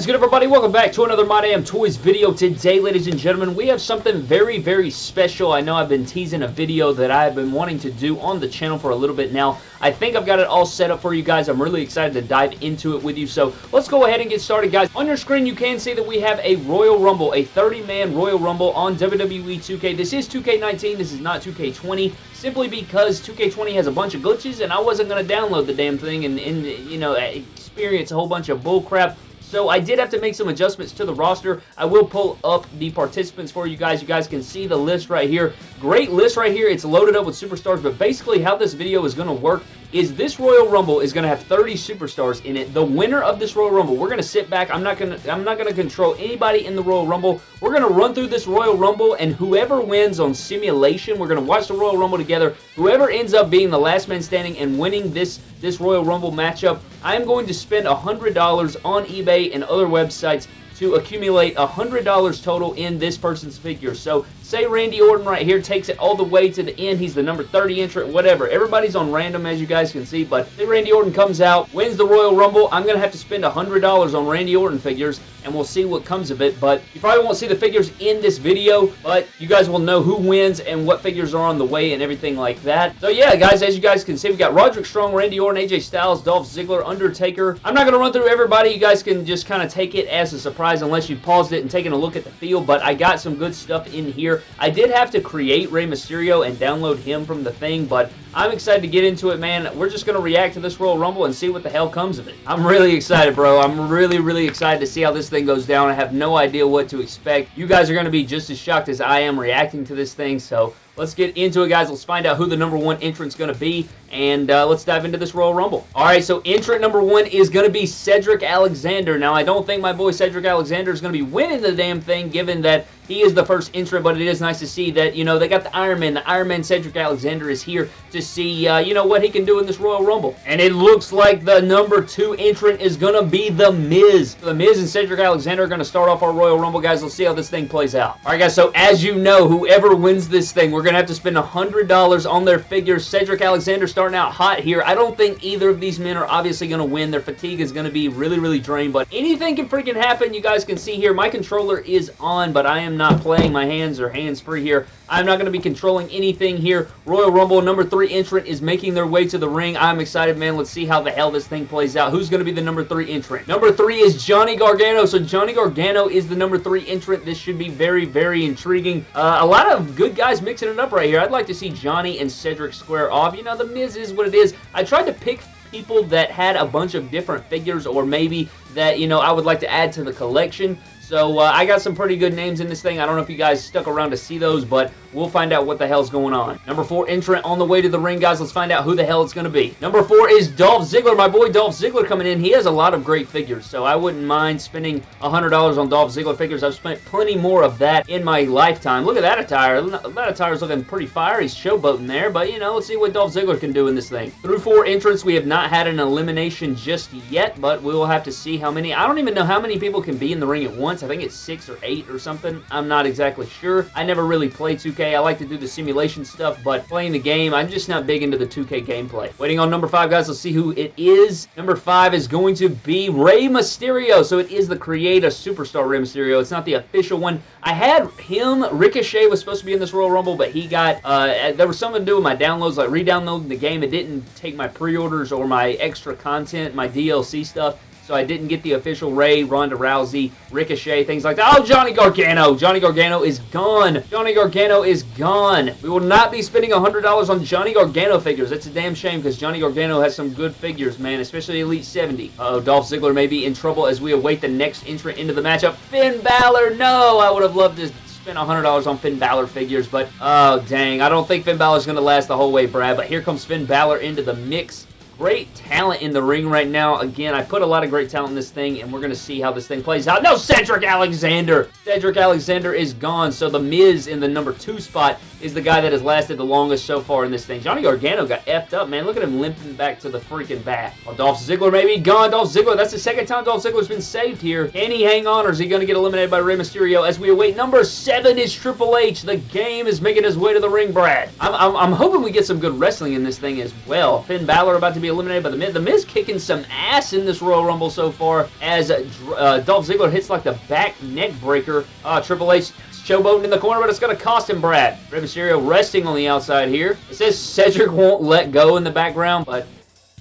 is good, everybody? Welcome back to another My Damn Toys video. Today, ladies and gentlemen, we have something very, very special. I know I've been teasing a video that I've been wanting to do on the channel for a little bit now. I think I've got it all set up for you guys. I'm really excited to dive into it with you. So let's go ahead and get started, guys. On your screen, you can see that we have a Royal Rumble, a 30-man Royal Rumble on WWE 2K. This is 2K19. This is not 2K20 simply because 2K20 has a bunch of glitches and I wasn't going to download the damn thing and, and you know, experience a whole bunch of bullcrap so I did have to make some adjustments to the roster. I will pull up the participants for you guys. You guys can see the list right here. Great list right here. It's loaded up with superstars, but basically how this video is going to work is this Royal Rumble is going to have 30 superstars in it. The winner of this Royal Rumble, we're going to sit back. I'm not going to I'm not going to control anybody in the Royal Rumble. We're going to run through this Royal Rumble and whoever wins on simulation, we're going to watch the Royal Rumble together. Whoever ends up being the last man standing and winning this this Royal Rumble matchup, I'm going to spend $100 on eBay and other websites to accumulate $100 total in this person's figure. So say Randy Orton right here takes it all the way to the end. He's the number 30 entrant, whatever. Everybody's on random, as you guys can see, but say Randy Orton comes out, wins the Royal Rumble, I'm going to have to spend $100 on Randy Orton figures, and we'll see what comes of it. But you probably won't see the figures in this video, but you guys will know who wins and what figures are on the way and everything like that. So yeah, guys, as you guys can see, we got Roderick Strong, Randy Orton, AJ Styles, Dolph Ziggler, Undertaker. I'm not going to run through everybody. You guys can just kind of take it as a surprise unless you paused it and taken a look at the field, but I got some good stuff in here. I did have to create Rey Mysterio and download him from the thing, but I'm excited to get into it, man. We're just going to react to this Royal Rumble and see what the hell comes of it. I'm really excited, bro. I'm really, really excited to see how this thing goes down. I have no idea what to expect. You guys are going to be just as shocked as I am reacting to this thing, so let's get into it, guys. Let's find out who the number one entrant's going to be, and uh, let's dive into this Royal Rumble. All right, so entrant number one is going to be Cedric Alexander. Now, I don't think my boy Cedric Alexander is going to be winning the damn thing, given that he is the first entrant, but it is nice to see that, you know, they got the Iron Man. The Iron Man Cedric Alexander is here to see, uh, you know, what he can do in this Royal Rumble. And it looks like the number two entrant is going to be The Miz. The Miz and Cedric Alexander are going to start off our Royal Rumble, guys. Let's see how this thing plays out. All right, guys, so as you know, whoever wins this thing, we're going to have to spend $100 on their figures. Cedric Alexander starting out hot here. I don't think either of these men are obviously going to win. Their fatigue is going to be really, really drained, but anything can freaking happen. You guys can see here, my controller is on, but I am not playing. My hands are hands-free here. I'm not going to be controlling anything here. Royal Rumble number three entrant is making their way to the ring. I'm excited, man. Let's see how the hell this thing plays out. Who's going to be the number three entrant? Number three is Johnny Gargano. So Johnny Gargano is the number three entrant. This should be very, very intriguing. Uh, a lot of good guys mixing it up right here. I'd like to see Johnny and Cedric square off. You know, The Miz is what it is. I tried to pick people that had a bunch of different figures or maybe that, you know, I would like to add to the collection. So uh, I got some pretty good names in this thing. I don't know if you guys stuck around to see those, but we'll find out what the hell's going on. Number four entrant on the way to the ring, guys. Let's find out who the hell it's going to be. Number four is Dolph Ziggler. My boy Dolph Ziggler coming in. He has a lot of great figures, so I wouldn't mind spending $100 on Dolph Ziggler figures. I've spent plenty more of that in my lifetime. Look at that attire. That attire is looking pretty fire. He's showboating there, but, you know, let's see what Dolph Ziggler can do in this thing. Through four entrants, we have not had an elimination just yet, but we will have to see how many. I don't even know how many people can be in the ring at once. I think it's six or eight or something. I'm not exactly sure. I never really play 2K. I like to do the simulation stuff, but playing the game, I'm just not big into the 2K gameplay. Waiting on number five, guys. Let's see who it is. Number five is going to be Rey Mysterio. So it is the Create a Superstar Rey Mysterio. It's not the official one. I had him. Ricochet was supposed to be in this Royal Rumble, but he got, uh, there was something to do with my downloads, like re-downloading the game. It didn't take my pre-orders or my extra content, my DLC stuff so I didn't get the official Rey, Ronda Rousey, Ricochet, things like that. Oh, Johnny Gargano. Johnny Gargano is gone. Johnny Gargano is gone. We will not be spending $100 on Johnny Gargano figures. That's a damn shame because Johnny Gargano has some good figures, man, especially Elite 70. Uh oh Dolph Ziggler may be in trouble as we await the next entrant into the matchup. Finn Balor, no! I would have loved to spend $100 on Finn Balor figures, but oh, dang. I don't think Finn Balor's going to last the whole way, Brad, but here comes Finn Balor into the mix great talent in the ring right now. Again, I put a lot of great talent in this thing, and we're going to see how this thing plays out. No, Cedric Alexander! Cedric Alexander is gone, so The Miz in the number two spot is the guy that has lasted the longest so far in this thing. Johnny Gargano got effed up, man. Look at him limping back to the freaking back. Oh, Dolph Ziggler maybe gone. Dolph Ziggler, that's the second time Dolph Ziggler's been saved here. Can he hang on, or is he going to get eliminated by Rey Mysterio? As we await, number seven is Triple H. The game is making his way to the ring, Brad. I'm, I'm, I'm hoping we get some good wrestling in this thing as well. Finn Balor about to be eliminated by The Miz. The Miz kicking some ass in this Royal Rumble so far as uh, Dolph Ziggler hits like the back neck breaker. Uh, Triple H showboating in the corner, but it's going to cost him Brad. Rey Mysterio resting on the outside here. It says Cedric won't let go in the background, but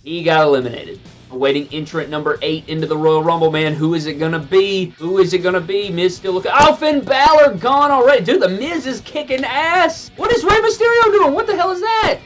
he got eliminated. Awaiting entrant number eight into the Royal Rumble, man. Who is it gonna be? Who is it gonna be? Miz still looking. Oh, Finn Balor gone already. Dude, the Miz is kicking ass. What is Rey Mysterio doing? What the hell is that?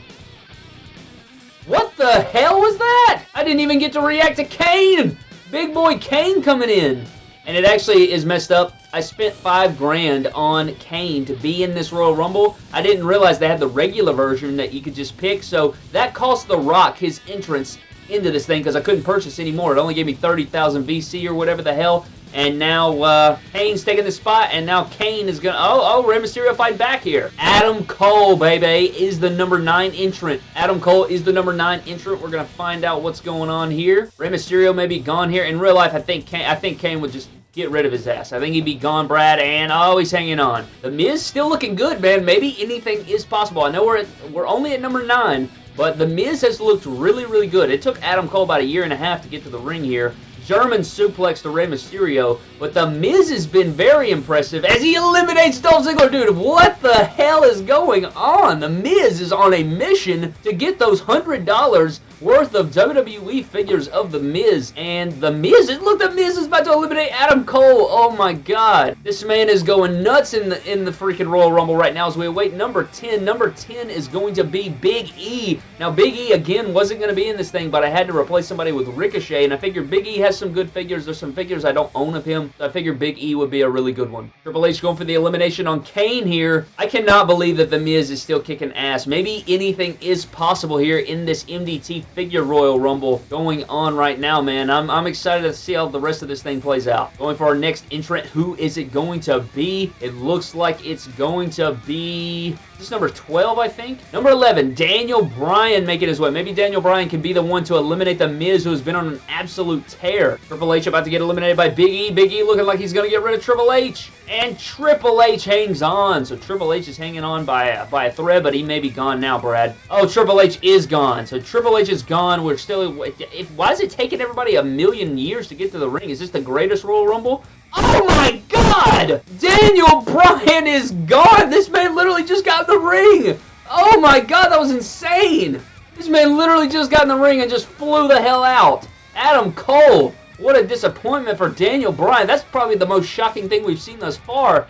What the hell was that? I didn't even get to react to Kane. Big boy Kane coming in. And it actually is messed up. I spent five grand on Kane to be in this Royal Rumble. I didn't realize they had the regular version that you could just pick. So that cost The Rock his entrance into this thing because I couldn't purchase anymore. It only gave me 30,000 VC or whatever the hell. And now uh, Kane's taking the spot, and now Kane is going to... Oh, oh, Rey Mysterio fight back here. Adam Cole, baby, is the number 9 entrant. Adam Cole is the number 9 entrant. We're going to find out what's going on here. Rey Mysterio may be gone here. In real life, I think Kane, I think Kane would just get rid of his ass. I think he'd be gone, Brad, and oh, he's hanging on. The Miz still looking good, man. Maybe anything is possible. I know we're at, we're only at number 9, but The Miz has looked really, really good. It took Adam Cole about a year and a half to get to the ring here. German suplex to Rey Mysterio, but The Miz has been very impressive as he eliminates Dolph Ziggler. Dude, what the hell is going on? The Miz is on a mission to get those $100 worth of WWE figures of The Miz. And The Miz, look, The Miz is about to eliminate Adam Cole. Oh my god. This man is going nuts in the in the freaking Royal Rumble right now as we await number 10. Number 10 is going to be Big E. Now, Big E, again, wasn't going to be in this thing, but I had to replace somebody with Ricochet, and I figured Big E has some good figures. There's some figures I don't own of him, so I figured Big E would be a really good one. Triple H going for the elimination on Kane here. I cannot believe that The Miz is still kicking ass. Maybe anything is possible here in this MDT figure Royal Rumble going on right now, man. I'm, I'm excited to see how the rest of this thing plays out. Going for our next entrant, who is it going to be? It looks like it's going to be... This number 12, I think? Number 11, Daniel Bryan making his way. Maybe Daniel Bryan can be the one to eliminate The Miz, who has been on an absolute tear. Triple H about to get eliminated by Big E. Big E looking like he's going to get rid of Triple H. And Triple H hangs on. So Triple H is hanging on by a, by a thread, but he may be gone now, Brad. Oh, Triple H is gone. So Triple H is gone. We're still... If, why is it taking everybody a million years to get to the ring? Is this the greatest Royal Rumble? Oh my god! Daniel Bryan is gone! This man literally just got in the ring! Oh my god, that was insane! This man literally just got in the ring and just flew the hell out. Adam Cole. What a disappointment for Daniel Bryan. That's probably the most shocking thing we've seen thus far.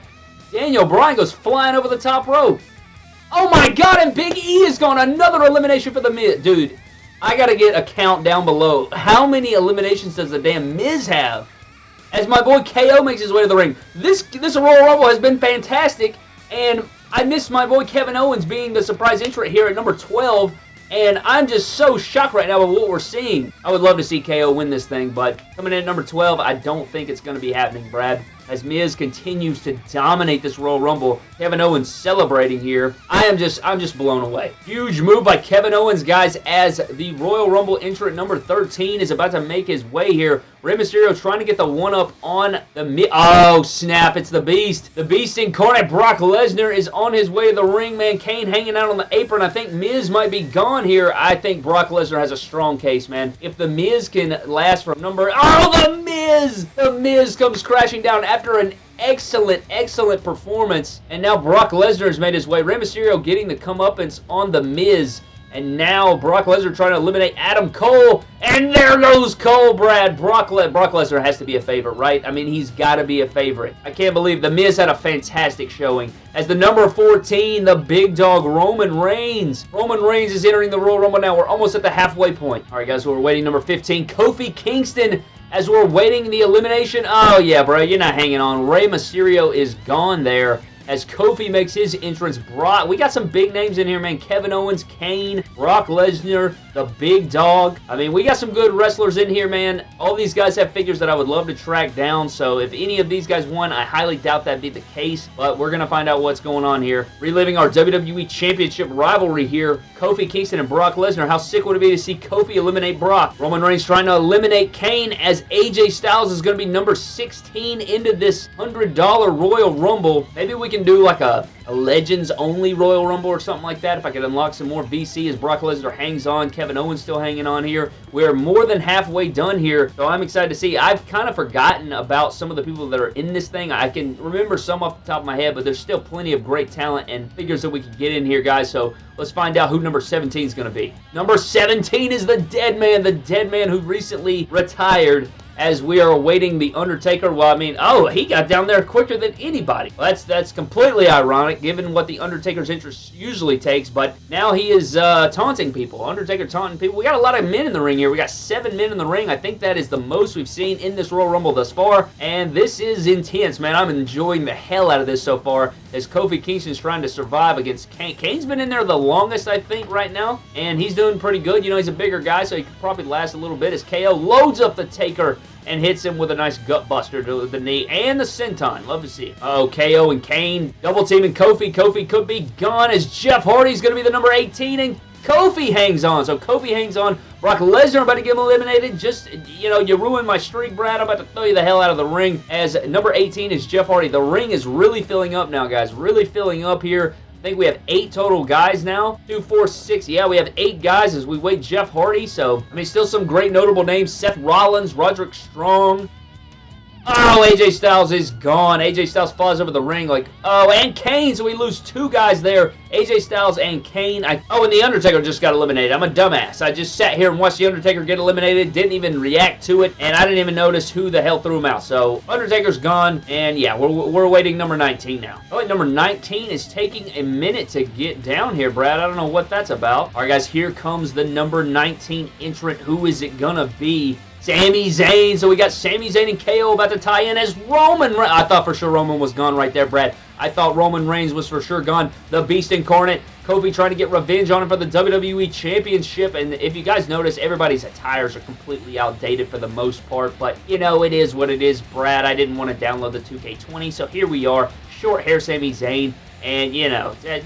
Daniel Bryan goes flying over the top rope. Oh my god, and Big E is gone. Another elimination for the Miz. Dude, I gotta get a count down below. How many eliminations does the damn Miz have? As my boy KO makes his way to the ring. This this Royal Rumble has been fantastic, and I miss my boy Kevin Owens being the surprise entrant here at number 12, and I'm just so shocked right now with what we're seeing. I would love to see KO win this thing, but coming in at number 12, I don't think it's going to be happening, Brad as Miz continues to dominate this Royal Rumble. Kevin Owens celebrating here. I am just, I'm just blown away. Huge move by Kevin Owens, guys, as the Royal Rumble entrant number 13 is about to make his way here. Rey Mysterio trying to get the one-up on the Mi Oh, snap, it's the Beast. The Beast incarnate Brock Lesnar is on his way to the ring, man. Kane hanging out on the apron. I think Miz might be gone here. I think Brock Lesnar has a strong case, man. If the Miz can last from number... Oh, the Miz! The Miz comes crashing down after an excellent, excellent performance. And now Brock Lesnar has made his way. Rey Mysterio getting the comeuppance on The Miz. And now Brock Lesnar trying to eliminate Adam Cole. And there goes Cole, Brad. Brock, Le Brock Lesnar has to be a favorite, right? I mean, he's got to be a favorite. I can't believe The Miz had a fantastic showing. As the number 14, the big dog, Roman Reigns. Roman Reigns is entering the Royal Rumble now. We're almost at the halfway point. All right, guys, we're waiting. Number 15, Kofi Kingston as we're waiting the elimination. Oh, yeah, bro, you're not hanging on. Rey Mysterio is gone there as Kofi makes his entrance. Brock, we got some big names in here, man. Kevin Owens, Kane, Brock Lesnar, the Big Dog. I mean, we got some good wrestlers in here, man. All these guys have figures that I would love to track down, so if any of these guys won, I highly doubt that'd be the case, but we're going to find out what's going on here. Reliving our WWE Championship rivalry here, Kofi Kingston and Brock Lesnar. How sick would it be to see Kofi eliminate Brock? Roman Reigns trying to eliminate Kane as AJ Styles is going to be number 16 into this $100 Royal Rumble. Maybe we can do like a, a Legends only Royal Rumble or something like that. If I could unlock some more VC as Brock Lesnar hangs on, Kevin Owens still hanging on here. We're more than halfway done here, so I'm excited to see. I've kind of forgotten about some of the people that are in this thing. I can remember some off the top of my head, but there's still plenty of great talent and figures that we can get in here, guys. So let's find out who number 17 is going to be. Number 17 is the Dead Man, the Dead Man who recently retired as we are awaiting The Undertaker. Well, I mean, oh, he got down there quicker than anybody. Well, that's that's completely ironic given what The Undertaker's interest usually takes, but now he is uh, taunting people. Undertaker taunting people. We got a lot of men in the ring here. We got seven men in the ring. I think that is the most we've seen in this Royal Rumble thus far, and this is intense, man. I'm enjoying the hell out of this so far as Kofi Kingston's trying to survive against Kane. Kane's been in there the longest, I think, right now, and he's doing pretty good. You know, he's a bigger guy, so he could probably last a little bit as KO loads up the Taker and hits him with a nice gut buster to the knee and the senton. Love to see it. Oh, KO and Kane double teaming Kofi. Kofi could be gone as Jeff Hardy's going to be the number 18 and Kofi hangs on. So Kofi hangs on. Brock Lesnar about to get him eliminated. Just, you know, you ruined my streak, Brad. I'm about to throw you the hell out of the ring. As number 18 is Jeff Hardy. The ring is really filling up now, guys. Really filling up here. Think we have eight total guys now. Two, four, six. Yeah, we have eight guys as we wait Jeff Hardy. So, I mean, still some great notable names. Seth Rollins, Roderick Strong, Oh, AJ Styles is gone. AJ Styles flies over the ring like, oh, and Kane, so we lose two guys there. AJ Styles and Kane. I, oh, and The Undertaker just got eliminated. I'm a dumbass. I just sat here and watched The Undertaker get eliminated, didn't even react to it, and I didn't even notice who the hell threw him out. So, Undertaker's gone, and yeah, we're, we're waiting number 19 now. Oh, wait, number 19 is taking a minute to get down here, Brad. I don't know what that's about. All right, guys, here comes the number 19 entrant. Who is it gonna be? Sami Zayn. So we got Sami Zayn and KO about to tie in as Roman Re I thought for sure Roman was gone right there, Brad. I thought Roman Reigns was for sure gone. The Beast Incarnate. Kofi trying to get revenge on him for the WWE Championship. And if you guys notice, everybody's attires are completely outdated for the most part. But, you know, it is what it is, Brad. I didn't want to download the 2K20. So here we are. Short hair Sami Zayn. And, you know, uh,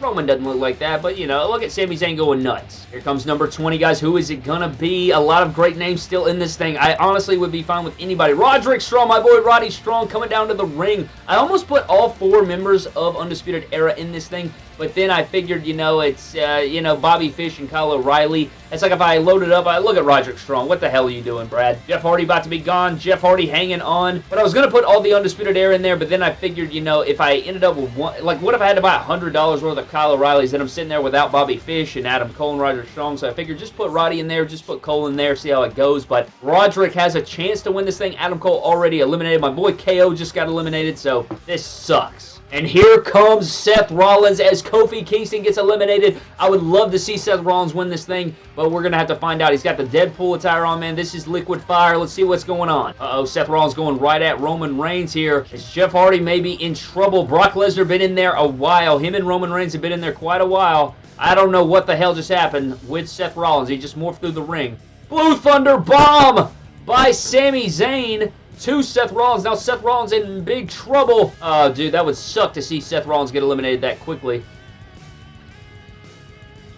Roman doesn't look like that, but, you know, look at Sami Zayn going nuts. Here comes number 20, guys. Who is it going to be? A lot of great names still in this thing. I honestly would be fine with anybody. Roderick Strong, my boy Roddy Strong, coming down to the ring. I almost put all four members of Undisputed Era in this thing, but then I figured, you know, it's, uh, you know, Bobby Fish and Kyle O'Reilly. It's like if I loaded up, I look at Roderick Strong. What the hell are you doing, Brad? Jeff Hardy about to be gone. Jeff Hardy hanging on. But I was going to put all the Undisputed Era in there, but then I figured, you know, if I ended up with one, like, what if I had to buy $100 worth of Kyle O'Reilly's, and I'm sitting there without Bobby Fish and Adam Cole and Roderick Strong, so I figured just put Roddy in there, just put Cole in there, see how it goes. But Roderick has a chance to win this thing. Adam Cole already eliminated. My boy KO just got eliminated, so this sucks. And here comes Seth Rollins as Kofi Kingston gets eliminated. I would love to see Seth Rollins win this thing, but we're going to have to find out. He's got the Deadpool attire on, man. This is liquid fire. Let's see what's going on. Uh-oh, Seth Rollins going right at Roman Reigns here. Is Jeff Hardy maybe in trouble? Brock Lesnar been in there a while. Him and Roman Reigns have been in there quite a while. I don't know what the hell just happened with Seth Rollins. He just morphed through the ring. Blue Thunder Bomb by Sami Zayn to Seth Rollins. Now Seth Rollins in big trouble. Oh, dude, that would suck to see Seth Rollins get eliminated that quickly.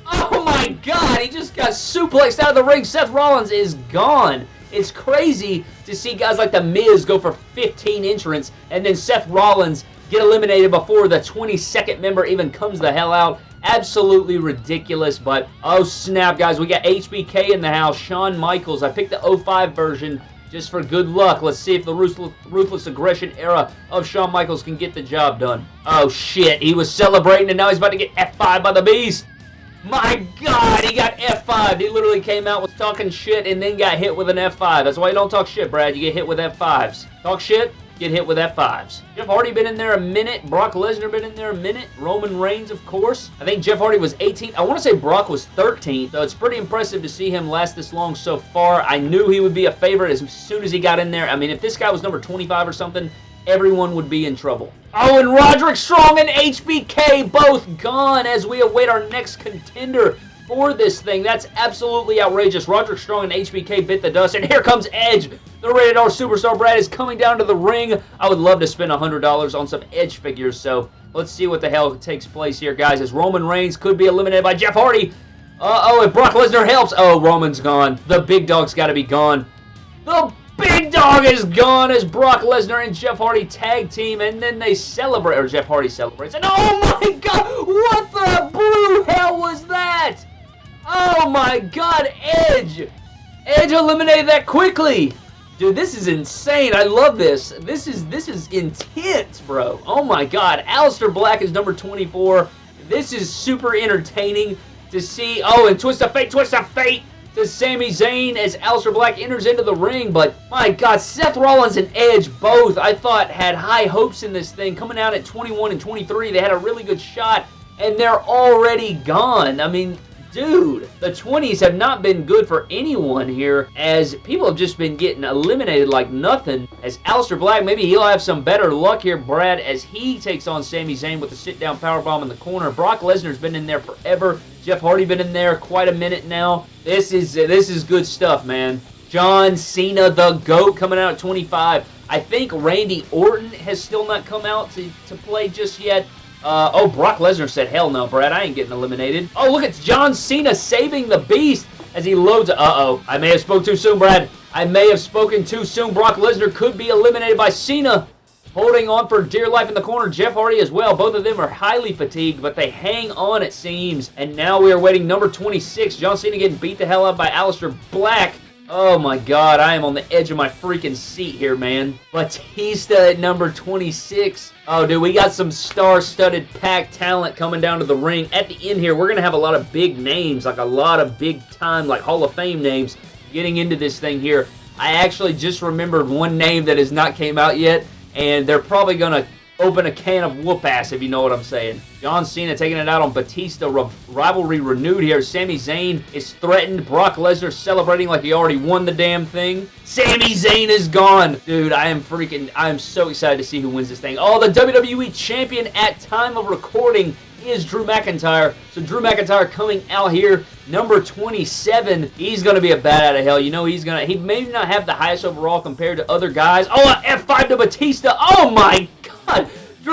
Oh my god, he just got suplexed out of the ring. Seth Rollins is gone. It's crazy to see guys like The Miz go for 15 entrants and then Seth Rollins get eliminated before the 22nd member even comes the hell out. Absolutely ridiculous, but oh snap, guys. We got HBK in the house. Shawn Michaels. I picked the 05 version just for good luck. Let's see if the ruthless, ruthless aggression era of Shawn Michaels can get the job done. Oh, shit. He was celebrating, and now he's about to get F5 by the Beast. My God, he got F5. He literally came out with talking shit and then got hit with an F5. That's why you don't talk shit, Brad. You get hit with F5s. Talk shit, get hit with F5s. Jeff Hardy been in there a minute. Brock Lesnar been in there a minute. Roman Reigns, of course. I think Jeff Hardy was 18. I want to say Brock was 13. So it's pretty impressive to see him last this long so far. I knew he would be a favorite as soon as he got in there. I mean, if this guy was number 25 or something, everyone would be in trouble. Oh, and Roderick Strong and HBK both gone as we await our next contender for this thing. That's absolutely outrageous. Roderick Strong and HBK bit the dust, and here comes Edge. The Rated R Superstar Brad is coming down to the ring. I would love to spend $100 on some Edge figures, so let's see what the hell takes place here, guys, as Roman Reigns could be eliminated by Jeff Hardy. Uh-oh, if Brock Lesnar helps. Oh, Roman's gone. The big dog's got to be gone. The big dog is gone as Brock Lesnar and Jeff Hardy tag team, and then they celebrate, or Jeff Hardy celebrates, and oh my god, what the blue hell was that? Oh my god, Edge! Edge eliminated that quickly! Dude, this is insane. I love this. This is this is intense, bro. Oh my god. Aleister Black is number 24. This is super entertaining to see. Oh, and Twist of Fate, Twist of Fate to Sami Zayn as Aleister Black enters into the ring. But my God, Seth Rollins and Edge both, I thought, had high hopes in this thing. Coming out at 21 and 23, they had a really good shot, and they're already gone. I mean, dude, the 20s have not been good for anyone here as people have just been getting eliminated like nothing. As Aleister Black, maybe he'll have some better luck here, Brad, as he takes on Sami Zayn with the sit-down powerbomb in the corner. Brock Lesnar's been in there forever. Jeff Hardy been in there quite a minute now. This is this is good stuff, man. John Cena, the GOAT, coming out at 25. I think Randy Orton has still not come out to, to play just yet. Uh, oh, Brock Lesnar said, hell no, Brad, I ain't getting eliminated. Oh, look, it's John Cena saving the beast as he loads... Uh-oh, I may have spoke too soon, Brad. I may have spoken too soon. Brock Lesnar could be eliminated by Cena. Holding on for dear life in the corner, Jeff Hardy as well. Both of them are highly fatigued, but they hang on, it seems. And now we are waiting number 26. John Cena getting beat the hell up by Aleister Black. Oh my god, I am on the edge of my freaking seat here, man. Batista at number 26. Oh, dude, we got some star-studded packed talent coming down to the ring. At the end here, we're going to have a lot of big names, like a lot of big-time, like Hall of Fame names getting into this thing here. I actually just remembered one name that has not came out yet, and they're probably going to open a can of whoop ass, if you know what I'm saying. John Cena taking it out on Batista. rivalry renewed here. Sami Zayn is threatened. Brock Lesnar celebrating like he already won the damn thing. Sami Zayn is gone. Dude, I am freaking, I am so excited to see who wins this thing. Oh, the WWE Champion at time of recording is Drew McIntyre. So Drew McIntyre coming out here, number 27. He's going to be a bat out of hell. You know, he's going to, he may not have the highest overall compared to other guys. Oh, F5 to Batista. Oh my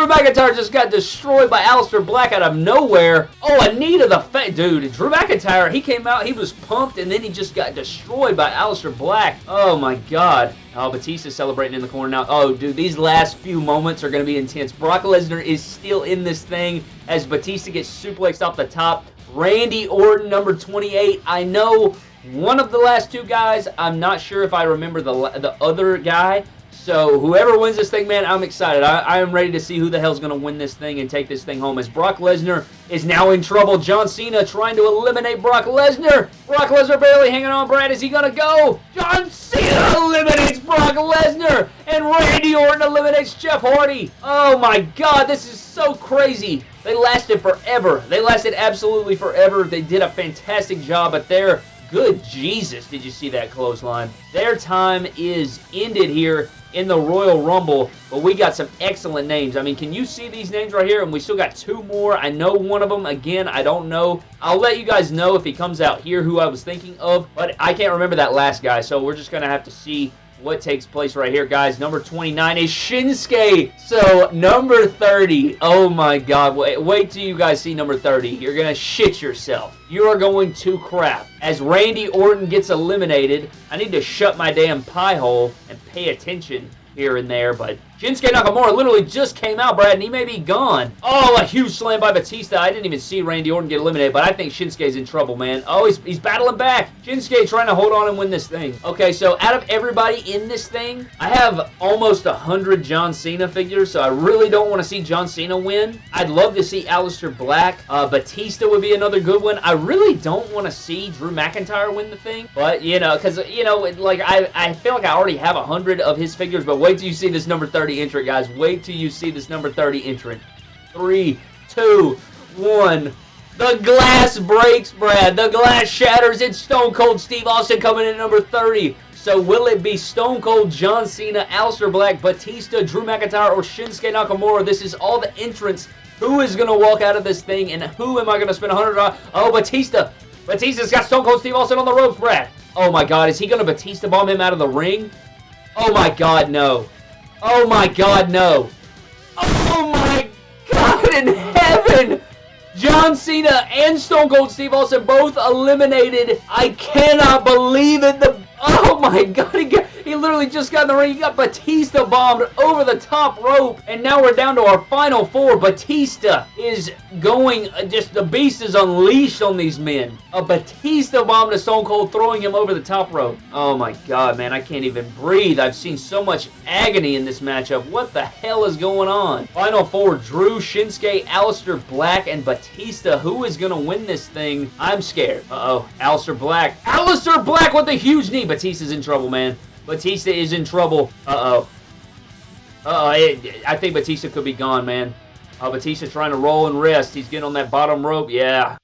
McIntyre just got destroyed by Aleister Black out of nowhere. Oh, Anita the Fat Dude, Drew McIntyre, he came out, he was pumped, and then he just got destroyed by Aleister Black. Oh, my God. Oh, Batista celebrating in the corner now. Oh, dude, these last few moments are going to be intense. Brock Lesnar is still in this thing as Batista gets suplexed off the top. Randy Orton, number 28. I know one of the last two guys. I'm not sure if I remember the, the other guy. So whoever wins this thing, man, I'm excited. I, I am ready to see who the hell's going to win this thing and take this thing home. As Brock Lesnar is now in trouble. John Cena trying to eliminate Brock Lesnar. Brock Lesnar barely hanging on. Brad, is he going to go? John Cena eliminates Brock Lesnar. And Randy Orton eliminates Jeff Hardy. Oh my God, this is so crazy. They lasted forever. They lasted absolutely forever. They did a fantastic job, but they're Good Jesus, did you see that clothesline? Their time is ended here in the Royal Rumble, but we got some excellent names. I mean, can you see these names right here? And we still got two more. I know one of them. Again, I don't know. I'll let you guys know if he comes out here who I was thinking of, but I can't remember that last guy, so we're just going to have to see what takes place right here, guys. Number 29 is Shinsuke. So, number 30. Oh, my God. Wait, wait till you guys see number 30. You're going to shit yourself. You are going to crap. As Randy Orton gets eliminated, I need to shut my damn pie hole and pay attention here and there, but Shinsuke Nakamura literally just came out, Brad, and he may be gone. Oh, a huge slam by Batista. I didn't even see Randy Orton get eliminated, but I think Shinsuke's in trouble, man. Oh, he's, he's battling back. Shinsuke trying to hold on and win this thing. Okay, so out of everybody in this thing, I have almost 100 John Cena figures, so I really don't want to see John Cena win. I'd love to see Aleister Black. Uh, Batista would be another good one. I really don't want to see Drew McIntyre win the thing, but, you know, because, you know, like, I, I feel like I already have 100 of his figures, but wait till you see this number 30 30 entrant, guys. Wait till you see this number 30 entrant. Three, two, one. The glass breaks, Brad. The glass shatters. It's Stone Cold Steve Austin coming in number 30. So will it be Stone Cold, John Cena, Aleister Black, Batista, Drew McIntyre, or Shinsuke Nakamura? This is all the entrants. Who is going to walk out of this thing, and who am I going to spend 100 on? Oh, Batista. Batista's got Stone Cold Steve Austin on the ropes, Brad. Oh, my God. Is he going to Batista bomb him out of the ring? Oh, my God, no. Oh my god, no. Oh my god in heaven! John Cena and Stone Cold Steve Austin both eliminated. I cannot believe it. The Oh my god, he literally just got in the ring. He got Batista bombed over the top rope. And now we're down to our final four. Batista is going, uh, just the beast is unleashed on these men. A Batista bomb to Stone Cold throwing him over the top rope. Oh my god, man. I can't even breathe. I've seen so much agony in this matchup. What the hell is going on? Final four, Drew, Shinsuke, Aleister Black, and Batista. Who is going to win this thing? I'm scared. Uh-oh. Aleister Black. Aleister Black with the huge knee. Batista's in trouble, man. Batista is in trouble. Uh-oh. Uh-oh. I think Batista could be gone, man. Uh, Batista trying to roll and rest. He's getting on that bottom rope. Yeah.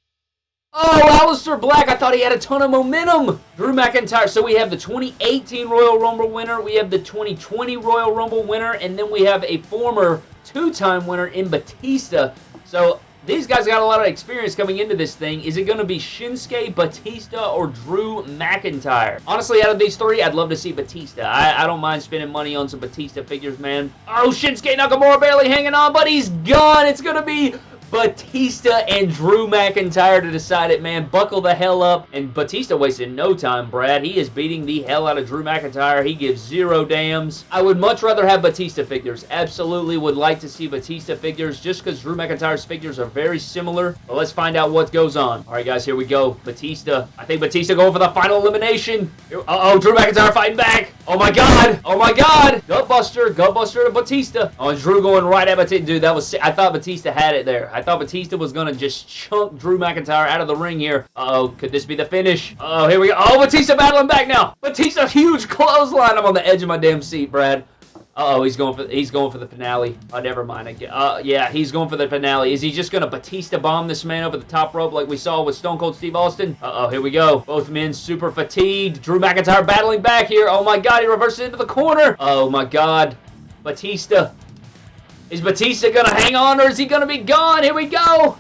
Oh, Aleister Black, I thought he had a ton of momentum. Drew McIntyre. So we have the 2018 Royal Rumble winner. We have the 2020 Royal Rumble winner. And then we have a former two-time winner in Batista. So these guys got a lot of experience coming into this thing. Is it going to be Shinsuke, Batista, or Drew McIntyre? Honestly, out of these three, I'd love to see Batista. I, I don't mind spending money on some Batista figures, man. Oh, Shinsuke Nakamura barely hanging on, but he's gone. It's going to be Batista and Drew McIntyre to decide it, man. Buckle the hell up. And Batista wasted no time, Brad. He is beating the hell out of Drew McIntyre. He gives zero damns. I would much rather have Batista figures. Absolutely would like to see Batista figures just because Drew McIntyre's figures are very similar. But let's find out what goes on. All right, guys, here we go. Batista. I think Batista going for the final elimination. Uh-oh, Drew McIntyre fighting back. Oh, my God. Oh, my God. Gutbuster. Gutbuster to Batista. Oh, Drew going right at Batista. Dude, that was... I thought Batista had it there. I thought Batista was going to just chunk Drew McIntyre out of the ring here. Uh oh could this be the finish? Oh here we go. Oh, Batista battling back now. Batista, huge clothesline. I'm on the edge of my damn seat, Brad. Uh oh he's going for he's going for the finale. Oh, never mind. Uh, yeah, he's going for the finale. Is he just gonna Batista bomb this man over the top rope like we saw with Stone Cold Steve Austin? Uh oh, here we go. Both men super fatigued. Drew McIntyre battling back here. Oh my God, he reverses into the corner. Oh my God, Batista is Batista going to hang on or is he going to be gone? Here we go.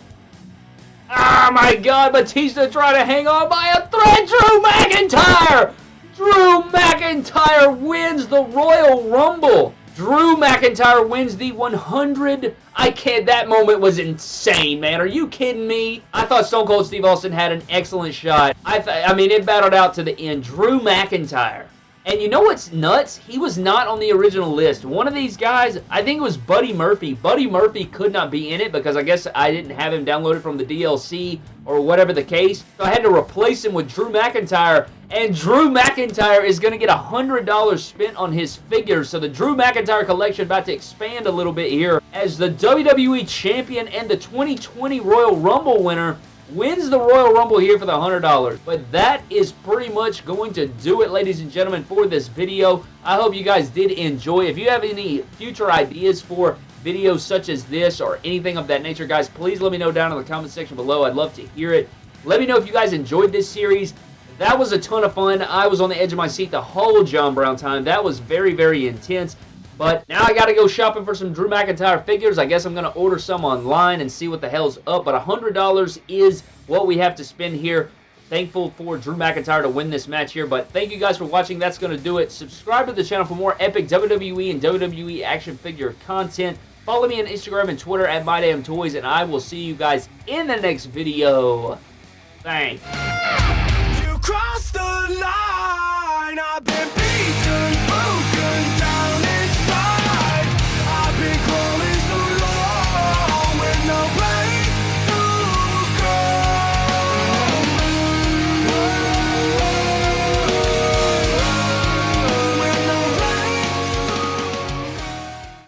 Oh my god, Batista trying to hang on by a thread. Drew McIntyre! Drew McIntyre wins the Royal Rumble. Drew McIntyre wins the 100. I can't. That moment was insane, man. Are you kidding me? I thought Stone Cold Steve Austin had an excellent shot. I, I mean, it battled out to the end. Drew McIntyre and you know what's nuts? He was not on the original list. One of these guys, I think it was Buddy Murphy. Buddy Murphy could not be in it because I guess I didn't have him downloaded from the DLC or whatever the case. So I had to replace him with Drew McIntyre. And Drew McIntyre is going to get $100 spent on his figures. So the Drew McIntyre collection about to expand a little bit here as the WWE Champion and the 2020 Royal Rumble winner wins the Royal Rumble here for the $100. But that is pretty much going to do it, ladies and gentlemen, for this video. I hope you guys did enjoy. If you have any future ideas for videos such as this or anything of that nature, guys, please let me know down in the comment section below. I'd love to hear it. Let me know if you guys enjoyed this series. That was a ton of fun. I was on the edge of my seat the whole John Brown time. That was very, very intense. But now I gotta go shopping for some Drew McIntyre figures. I guess I'm gonna order some online and see what the hell's up. But $100 is what we have to spend here. Thankful for Drew McIntyre to win this match here. But thank you guys for watching. That's gonna do it. Subscribe to the channel for more epic WWE and WWE action figure content. Follow me on Instagram and Twitter at MyDamnToys, and I will see you guys in the next video. Thanks.